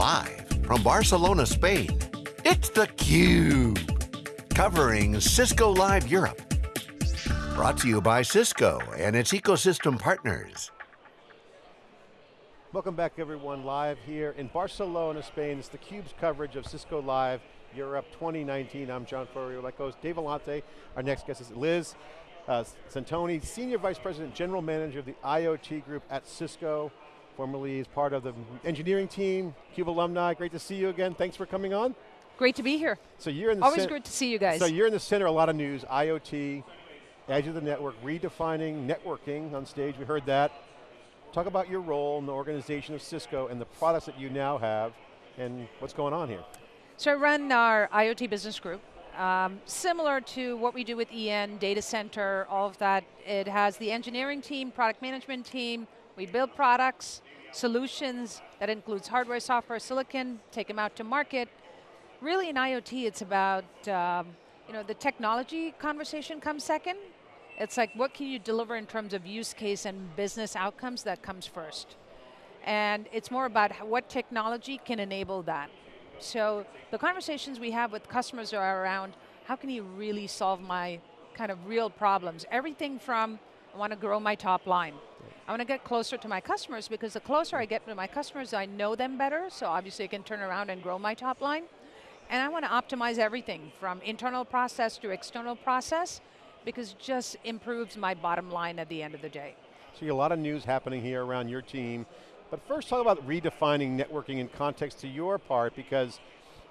Live from Barcelona, Spain, it's theCUBE. Covering Cisco Live Europe. Brought to you by Cisco and its ecosystem partners. Welcome back everyone, live here in Barcelona, Spain. It's theCUBE's coverage of Cisco Live Europe 2019. I'm John Furrier, like host Dave Vellante. Our next guest is Liz uh, Centoni, Senior Vice President, General Manager of the IoT Group at Cisco formerly is part of the engineering team, CUBE alumni. Great to see you again. Thanks for coming on. Great to be here. So you're in the Always good to see you guys. So you're in the center, a lot of news, IoT, edge of the network, redefining networking on stage, we heard that. Talk about your role in the organization of Cisco and the products that you now have and what's going on here. So I run our IoT business group. Um, similar to what we do with EN, data center, all of that. It has the engineering team, product management team, we build products, solutions that includes hardware, software, silicon, take them out to market. Really in IoT, it's about, um, you know, the technology conversation comes second. It's like, what can you deliver in terms of use case and business outcomes that comes first. And it's more about what technology can enable that. So the conversations we have with customers are around, how can you really solve my kind of real problems? Everything from, I want to grow my top line. I want to get closer to my customers because the closer I get to my customers, I know them better, so obviously I can turn around and grow my top line. And I want to optimize everything from internal process to external process because it just improves my bottom line at the end of the day. See a lot of news happening here around your team, but first talk about redefining networking in context to your part because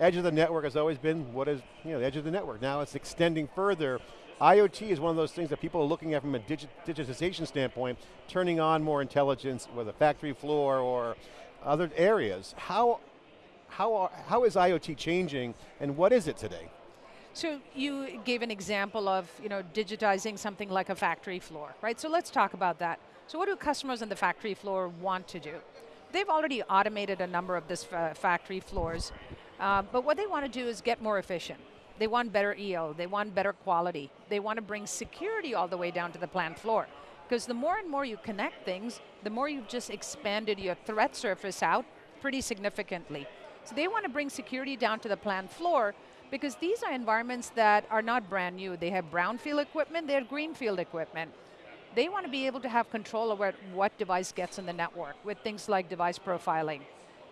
edge of the network has always been what is, you know, the edge of the network. Now it's extending further IoT is one of those things that people are looking at from a digi digitization standpoint, turning on more intelligence, whether factory floor or other areas. How, how, are, how is IoT changing and what is it today? So you gave an example of you know, digitizing something like a factory floor, right? So let's talk about that. So what do customers on the factory floor want to do? They've already automated a number of this factory floors, uh, but what they want to do is get more efficient. They want better EO, they want better quality. They want to bring security all the way down to the plant floor. Because the more and more you connect things, the more you've just expanded your threat surface out pretty significantly. So they want to bring security down to the plant floor because these are environments that are not brand new. They have brownfield equipment, they have greenfield equipment. They want to be able to have control over what device gets in the network with things like device profiling.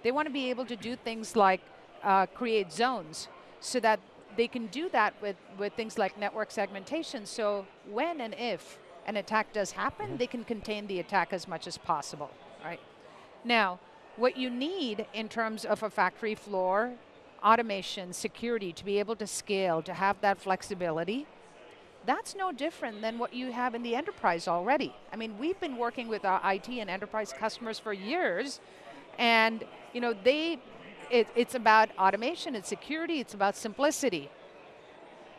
They want to be able to do things like uh, create zones so that they can do that with, with things like network segmentation, so when and if an attack does happen, mm -hmm. they can contain the attack as much as possible, right? Now, what you need in terms of a factory floor, automation, security, to be able to scale, to have that flexibility, that's no different than what you have in the enterprise already. I mean, we've been working with our IT and enterprise customers for years, and you know, they it, it's about automation, it's security, it's about simplicity.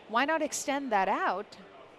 Why not extend that out?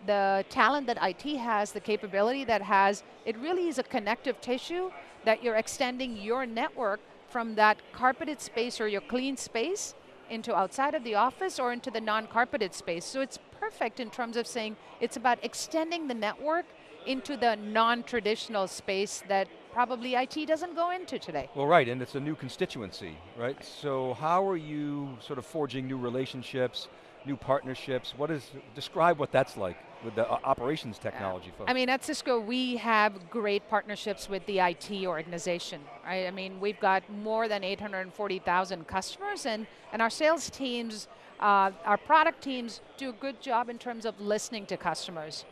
The talent that IT has, the capability that has, it really is a connective tissue that you're extending your network from that carpeted space or your clean space into outside of the office or into the non-carpeted space. So it's perfect in terms of saying it's about extending the network into the non-traditional space that probably IT doesn't go into today. Well right, and it's a new constituency, right? So how are you sort of forging new relationships, new partnerships? What is, describe what that's like with the uh, operations technology folks. I mean, at Cisco, we have great partnerships with the IT organization, right? I mean, we've got more than 840,000 customers, and, and our sales teams, uh, our product teams do a good job in terms of listening to customers.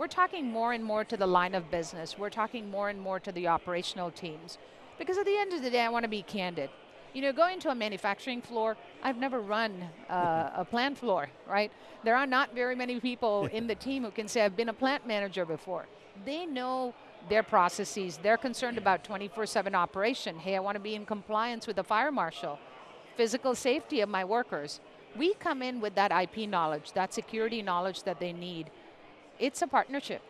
We're talking more and more to the line of business. We're talking more and more to the operational teams. Because at the end of the day, I want to be candid. You know, going to a manufacturing floor, I've never run uh, a plant floor, right? There are not very many people in the team who can say, I've been a plant manager before. They know their processes. They're concerned about 24-7 operation. Hey, I want to be in compliance with the fire marshal. Physical safety of my workers. We come in with that IP knowledge, that security knowledge that they need it's a partnership.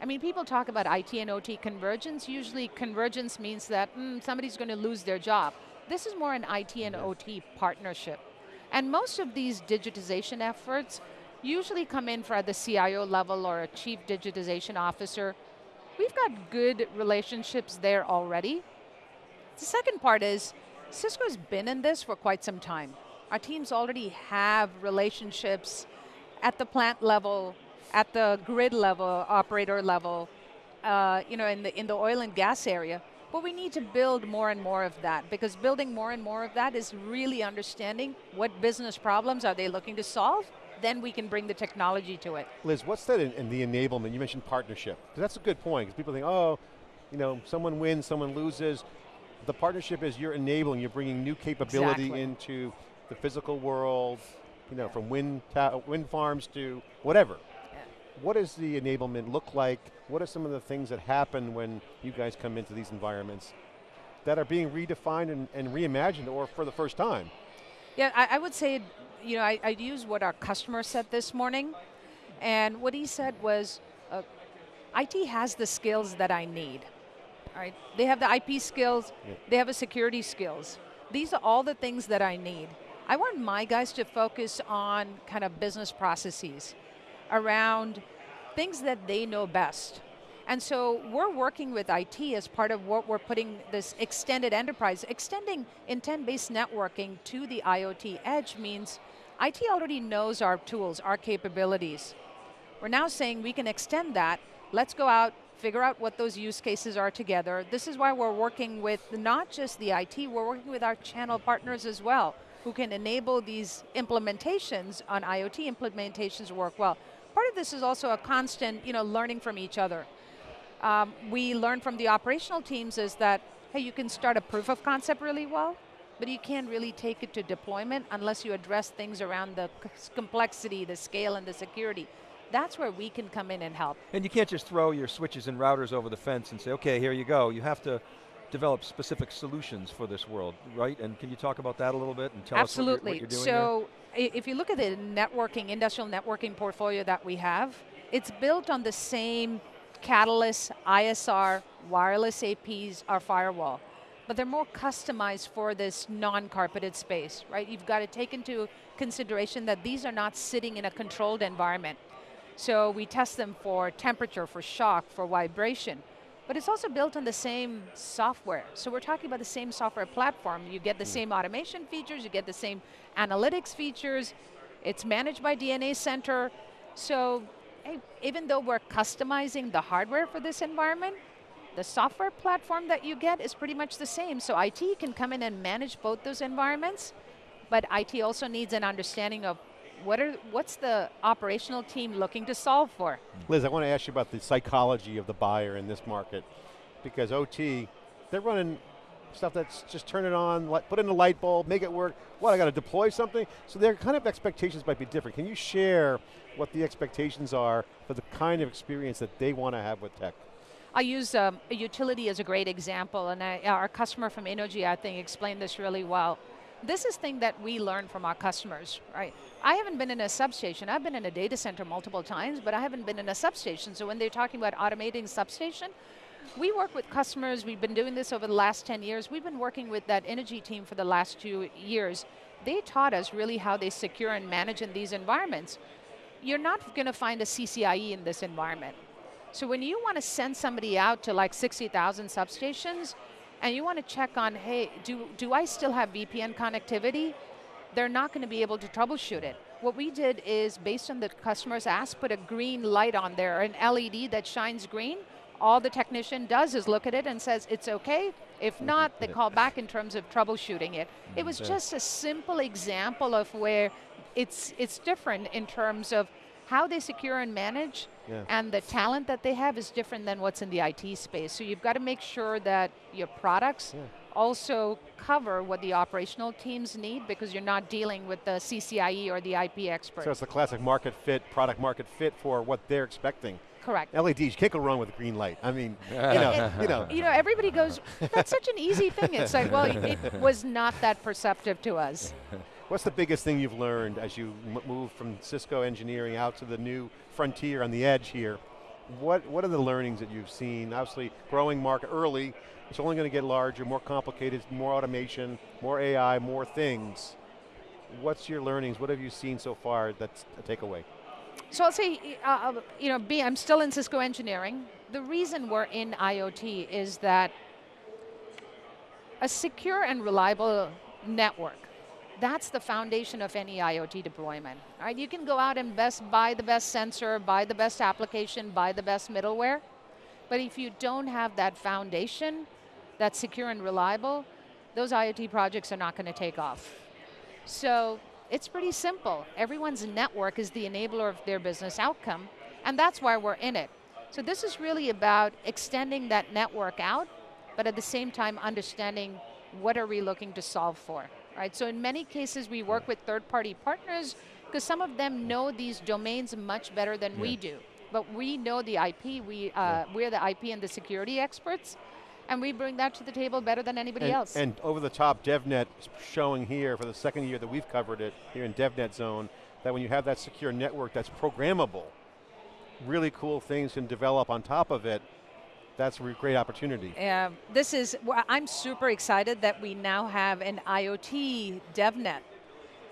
I mean, people talk about IT and OT convergence. Usually convergence means that mm, somebody's going to lose their job. This is more an IT and OT partnership. And most of these digitization efforts usually come in for at the CIO level or a chief digitization officer. We've got good relationships there already. The second part is, Cisco's been in this for quite some time. Our teams already have relationships at the plant level, at the grid level, operator level, uh, you know, in the, in the oil and gas area. But we need to build more and more of that because building more and more of that is really understanding what business problems are they looking to solve then we can bring the technology to it. Liz, what's that in, in the enablement? You mentioned partnership. That's a good point, because people think, oh, you know, someone wins, someone loses. The partnership is you're enabling, you're bringing new capability exactly. into the physical world, you know, from wind, wind farms to whatever. What does the enablement look like? What are some of the things that happen when you guys come into these environments that are being redefined and, and reimagined or for the first time? Yeah, I, I would say, you know, I, I'd use what our customer said this morning. And what he said was, uh, IT has the skills that I need. Right? They have the IP skills, yeah. they have the security skills. These are all the things that I need. I want my guys to focus on kind of business processes around things that they know best. And so we're working with IT as part of what we're putting this extended enterprise. Extending intent-based networking to the IoT edge means IT already knows our tools, our capabilities. We're now saying we can extend that. Let's go out, figure out what those use cases are together. This is why we're working with not just the IT, we're working with our channel partners as well, who can enable these implementations on IoT implementations work well. Part of this is also a constant you know, learning from each other um, we learned from the operational teams is that, hey, you can start a proof of concept really well, but you can't really take it to deployment unless you address things around the complexity, the scale, and the security. That's where we can come in and help. And you can't just throw your switches and routers over the fence and say, okay, here you go. You have to develop specific solutions for this world, right? And can you talk about that a little bit and tell Absolutely. us what you're, what you're doing So, there? if you look at the networking, industrial networking portfolio that we have, it's built on the same Catalyst, ISR, wireless APs, our firewall. But they're more customized for this non-carpeted space, right? You've got to take into consideration that these are not sitting in a controlled environment. So we test them for temperature, for shock, for vibration. But it's also built on the same software. So we're talking about the same software platform. You get the mm. same automation features, you get the same analytics features. It's managed by DNA Center. So even though we're customizing the hardware for this environment, the software platform that you get is pretty much the same. So IT can come in and manage both those environments, but IT also needs an understanding of what are, what's the operational team looking to solve for? Liz, I want to ask you about the psychology of the buyer in this market, because OT, they're running stuff that's just turn it on, put in a light bulb, make it work. What, I got to deploy something? So their kind of expectations might be different. Can you share what the expectations are for the kind of experience that they want to have with tech? I use um, a utility as a great example, and I, our customer from Energy, I think, explained this really well. This is thing that we learn from our customers, right? I haven't been in a substation. I've been in a data center multiple times, but I haven't been in a substation. So when they're talking about automating substation, we work with customers, we've been doing this over the last 10 years. We've been working with that energy team for the last two years. They taught us really how they secure and manage in these environments. You're not going to find a CCIE in this environment. So when you want to send somebody out to like 60,000 substations, and you want to check on, hey, do, do I still have VPN connectivity? They're not going to be able to troubleshoot it. What we did is, based on the customer's ask, put a green light on there, an LED that shines green, all the technician does is look at it and says, it's okay. If not, they call back in terms of troubleshooting it. It was just a simple example of where it's, it's different in terms of how they secure and manage yeah. and the talent that they have is different than what's in the IT space. So you've got to make sure that your products yeah. Also cover what the operational teams need because you're not dealing with the CCIE or the IP expert. So it's the classic market fit, product market fit for what they're expecting. Correct. LEDs, you can't go wrong with a green light. I mean, you know, you know. You know, everybody goes, that's such an easy thing. It's like, well, it was not that perceptive to us. What's the biggest thing you've learned as you move from Cisco engineering out to the new frontier on the edge here? What, what are the learnings that you've seen? Obviously, growing market early, it's only going to get larger, more complicated, more automation, more AI, more things. What's your learnings? What have you seen so far that's a takeaway? So I'll say, uh, uh you know, B, I'm still in Cisco engineering. The reason we're in IoT is that a secure and reliable network. That's the foundation of any IoT deployment. Right? You can go out and best buy the best sensor, buy the best application, buy the best middleware, but if you don't have that foundation that's secure and reliable, those IoT projects are not going to take off. So it's pretty simple. Everyone's network is the enabler of their business outcome, and that's why we're in it. So this is really about extending that network out, but at the same time understanding what are we looking to solve for, right? So in many cases we work with third-party partners because some of them know these domains much better than yeah. we do. But we know the IP, we, uh, yeah. we're the IP and the security experts, and we bring that to the table better than anybody and, else. And over the top DevNet showing here for the second year that we've covered it here in DevNet zone, that when you have that secure network that's programmable, really cool things can develop on top of it, that's a great opportunity. Yeah, this is, I'm super excited that we now have an IoT DevNet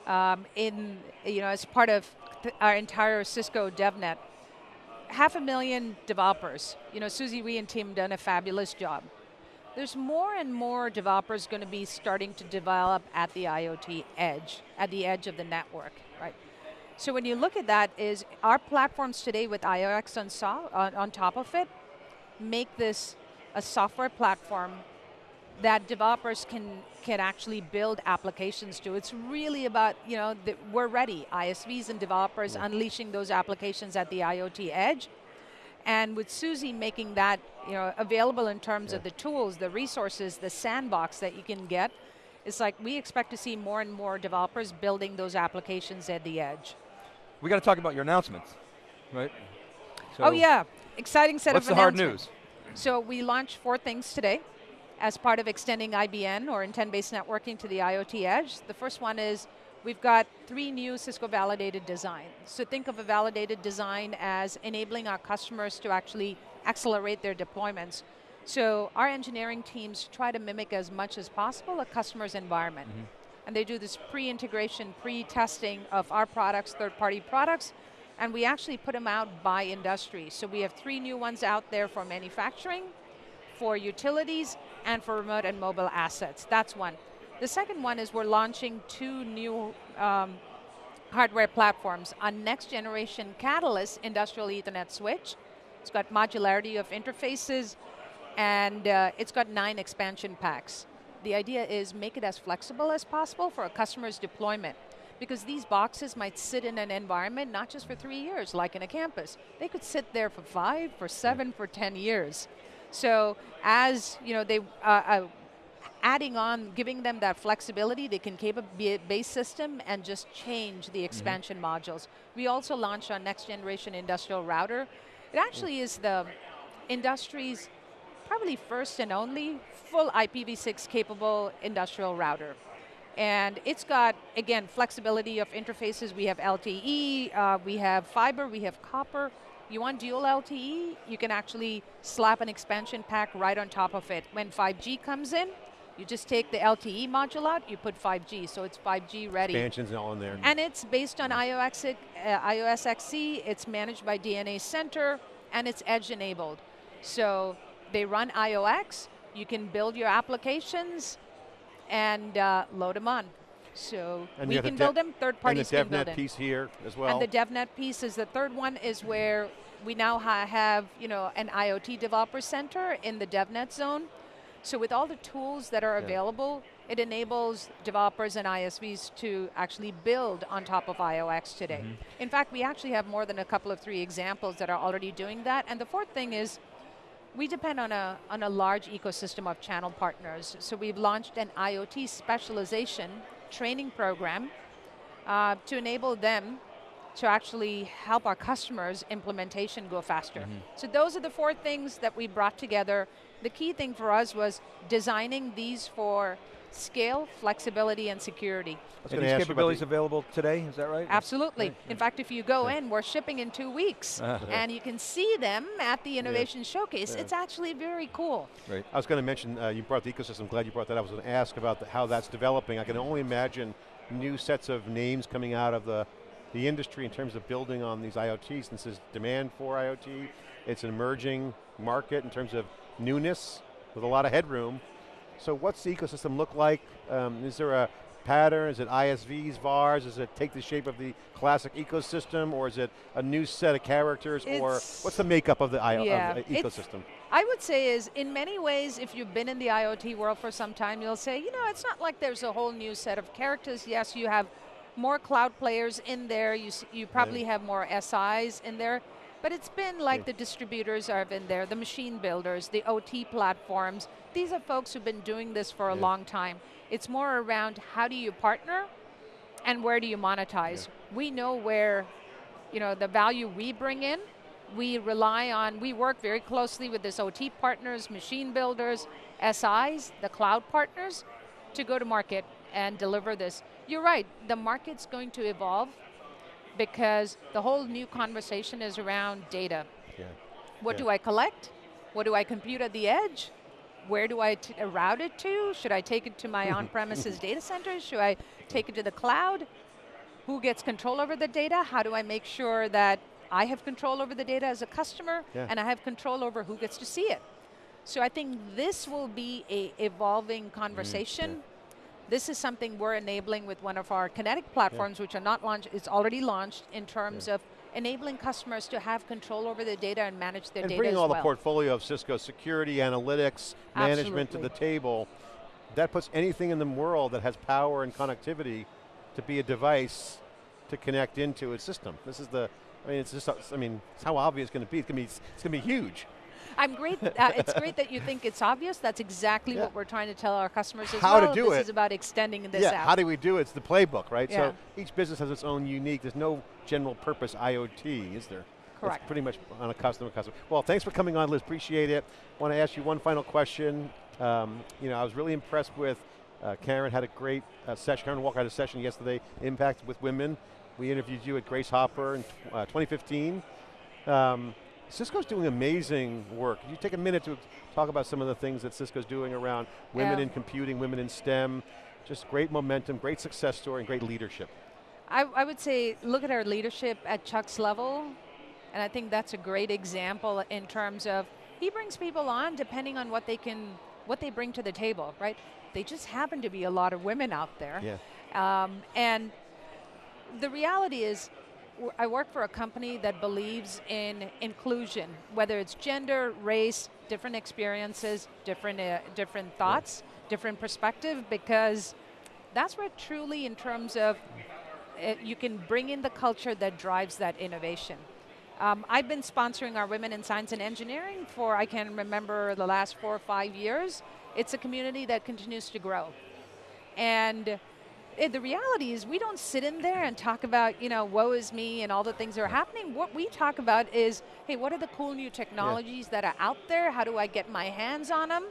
um, in, you know, as part of our entire Cisco DevNet. Half a million developers. You know, Susie Wee and team done a fabulous job. There's more and more developers going to be starting to develop at the IoT edge, at the edge of the network, right? So when you look at that is our platforms today with IOX on, so, on, on top of it, make this a software platform that developers can can actually build applications to. It's really about, you know, the, we're ready, ISVs and developers yeah. unleashing those applications at the IoT edge. And with Susie making that you know, available in terms yeah. of the tools, the resources, the sandbox that you can get, it's like we expect to see more and more developers building those applications at the edge. We got to talk about your announcements, right? So oh yeah, exciting set what's of announcements. the hard news? So we launched four things today as part of extending IBN or intent-based networking to the IoT edge. The first one is we've got three new Cisco validated designs. So think of a validated design as enabling our customers to actually accelerate their deployments. So our engineering teams try to mimic as much as possible a customer's environment. Mm -hmm and they do this pre-integration, pre-testing of our products, third-party products, and we actually put them out by industry. So we have three new ones out there for manufacturing, for utilities, and for remote and mobile assets. That's one. The second one is we're launching two new um, hardware platforms. On next generation Catalyst industrial ethernet switch. It's got modularity of interfaces, and uh, it's got nine expansion packs the idea is make it as flexible as possible for a customer's deployment. Because these boxes might sit in an environment not just for three years, like in a campus. They could sit there for five, for seven, for 10 years. So as you know, they uh, uh, adding on, giving them that flexibility, they can keep a base system and just change the mm-hmm. expansion mm -hmm. modules. We also launched our next generation industrial router. It actually is the industry's probably first and only full IPv6 capable industrial router. And it's got, again, flexibility of interfaces. We have LTE, uh, we have fiber, we have copper. You want dual LTE, you can actually slap an expansion pack right on top of it. When 5G comes in, you just take the LTE module out, you put 5G, so it's 5G ready. Expansion's all in there. And it's based on IOS, uh, IOS XE, it's managed by DNA Center, and it's edge enabled. So they run IOX, you can build your applications and uh, load them on. So and we can build them, third parties can build them. And the DevNet piece here as well. And the DevNet piece is the third one is where we now ha have you know, an IoT developer center in the DevNet zone. So with all the tools that are yeah. available, it enables developers and ISVs to actually build on top of IOX today. Mm -hmm. In fact, we actually have more than a couple of three examples that are already doing that. And the fourth thing is, we depend on a, on a large ecosystem of channel partners. So we've launched an IoT specialization training program uh, to enable them to actually help our customers' implementation go faster. Mm -hmm. So those are the four things that we brought together. The key thing for us was designing these for scale, flexibility, and security. Are these capabilities available today, is that right? Absolutely. Right. In fact, if you go in, we're shipping in two weeks. Uh, and you can see them at the Innovation yeah. Showcase. Yeah. It's actually very cool. Right. I was going to mention, uh, you brought the ecosystem, glad you brought that up. I was going to ask about the, how that's developing. I can only imagine new sets of names coming out of the, the industry in terms of building on these IoTs. Since there's demand for IoT, it's an emerging market in terms of newness with a lot of headroom So what's the ecosystem look like? Um, is there a pattern? Is it ISVs, VARs? Does it take the shape of the classic ecosystem or is it a new set of characters or what's the makeup of the, I, Yeah, of the it's- ecosystem? I would say is in many ways, if you've been in the IoT world for some time, you'll say, you know, it's not like there's a whole new set of characters. Yes, you have more cloud players in there. You s- you probably have more SIs in there, but it's been like the distributors are in there, the machine builders, the OT platforms. These are folks who've been doing this for a long time. It's more around how do you partner, and where do you monetize. We know where you know, the value we bring in, we rely on, we work very closely with this OT partners, machine builders, SIs, the cloud partners, to go to market and deliver this. You're right, the market's going to evolve because the whole new conversation is around data. Yeah. What Yeah. do I collect? What do I compute at the edge? Where do I uh, route it to? Should I take it to my on-premises data centers? Should I take it to the cloud? Who gets control over the data? How do I make sure that I have control over the data as a customer Yeah. and I have control over who gets to see it? So I think this will be a evolving conversation. This is something we're enabling with one of our Kinetic platforms, which are not launched, it's already launched in terms of enabling customers to have control over their data and manage their and data bringing all well. the portfolio of Cisco security, analytics, management to the table, that puts anything in the world that has power and connectivity to be a device to connect into a system. This is the, I mean, it's just, I mean, it's how obvious it's going to be. It's going to be, it's going to be huge. I'm great. Uh, it's great that you think it's obvious. That's exactly Yeah. what we're trying to tell our customers as How to well. do this it. is about extending this yeah, out. how do we do it? It's the playbook, right? Yeah. So each business has its own unique, there's no general purpose IoT, is there? It's Correct. pretty much on a customer customer. Well, thanks for coming on, Liz, appreciate it. want to ask you one final question. Um, you know, I was really impressed with, uh, Karen had a great uh, session, Karen Walker had a session yesterday, Impact with Women. We interviewed you at Grace Hopper in uh, 2015. Um, Cisco's doing amazing work. Could you take a minute to talk about some of the things that Cisco's doing around women Yeah. in computing, women in STEM, just great momentum, great success story, and great leadership. I, I would say look at our leadership at Chuck's level, and I think that's a great example in terms of he brings people on depending on what they can, what they bring to the table, right? They just happen to be a lot of women out there. Yeah. Um, and the reality is, I work for a company that believes in inclusion, whether it's gender, race, different experiences, different, uh, different thoughts, different perspective, because that's where truly, in terms of, uh, you can bring in the culture that drives that innovation. Um, I've been sponsoring our Women in Science and Engineering for, I can remember, the last four or five years. It's a community that continues to grow. And Eh, the reality is we don't sit in there and talk about, you know, woe is me and all the things that are happening. What we talk about is, hey, what are the cool new technologies that are out there? How do I get my hands on them?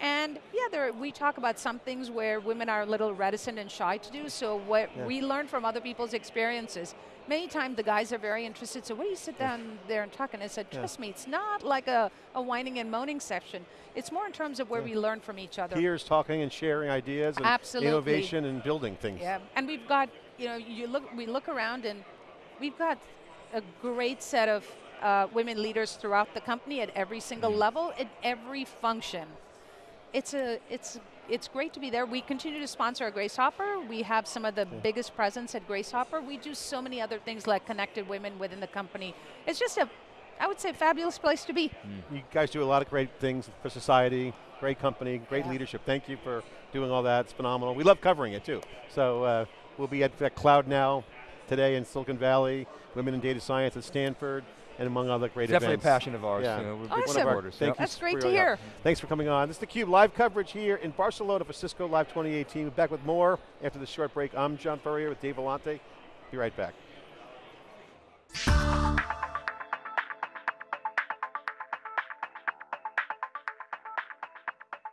And yeah, there, we talk about some things where women are a little reticent and shy to do, so what Yeah. we learn from other people's experiences. Many times the guys are very interested, so what do you sit down there and talk? And I said, Yeah. trust me, it's not like a, a whining and moaning section. It's more in terms of where Yeah. we learn from each other. Peers talking and sharing ideas and Absolutely. innovation and building things. Yeah, and we've got, you know, you look, we look around and we've got a great set of uh, women leaders throughout the company at every single level, at every function. It's a, it's, it's great to be there. We continue to sponsor a Grace Hopper. We have some of the biggest presence at Grace Hopper. We do so many other things like connected women within the company. It's just a, I would say, fabulous place to be. You guys do a lot of great things for society, great company, great Yeah. leadership. Thank you for doing all that. It's phenomenal. We love covering it too. So uh, we'll be at, at Cloud Now today in Silicon Valley, Women in Data Science at Stanford, and among other great Definitely events. Definitely a passion of ours. Yeah. You know, we're awesome. Thank yeah. That's great to hear. Thanks for coming on. This is theCUBE, live coverage here in Barcelona for Cisco Live 2018. We're back with more after the short break. I'm John Furrier with Dave Vellante. Be right back.